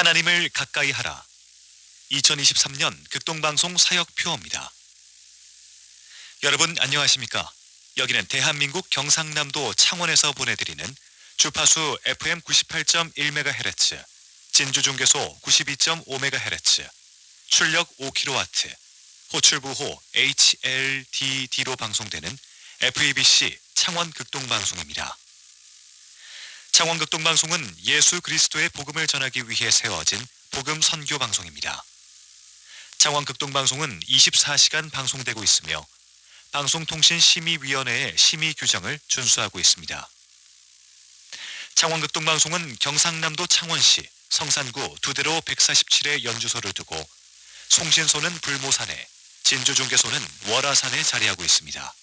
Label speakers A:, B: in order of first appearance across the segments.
A: 하나님을 가까이 하라. 2023년 극동방송 사역표입니다. 여러분 안녕하십니까? 여기는 대한민국 경상남도 창원에서 보내드리는 주파수 FM 98.1MHz, 진주 중계소 92.5MHz, 출력 5kW, 호출부호 HLDD로 방송되는 FEBC 창원 극동방송입니다. 창원 극동방송은 예수 그리스도의 복음을 전하기 위해 세워진 복음 선교 방송입니다. 창원 극동방송은 24시간 방송되고 있으며 방송통신심의위원회의 심의 규정을 준수하고 있습니다. 창원 극동방송은 경상남도 창원시 성산구 두대로 147의 연주소를 두고 송신소는 불모산에 진주중계소는 월화산에 자리하고 있습니다.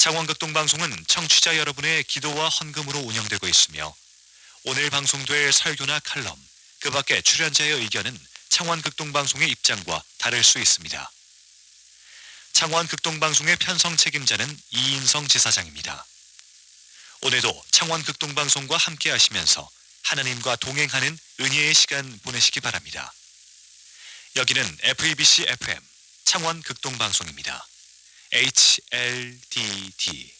A: 창원극동방송은 청취자 여러분의 기도와 헌금으로 운영되고 있으며 오늘 방송될 설교나 칼럼, 그 밖에 출연자의 의견은 창원극동방송의 입장과 다를 수 있습니다. 창원극동방송의 편성 책임자는 이인성 지사장입니다. 오늘도 창원극동방송과 함께 하시면서 하나님과 동행하는 은혜의 시간 보내시기 바랍니다. 여기는 FEBC FM 창원극동방송입니다. HLDD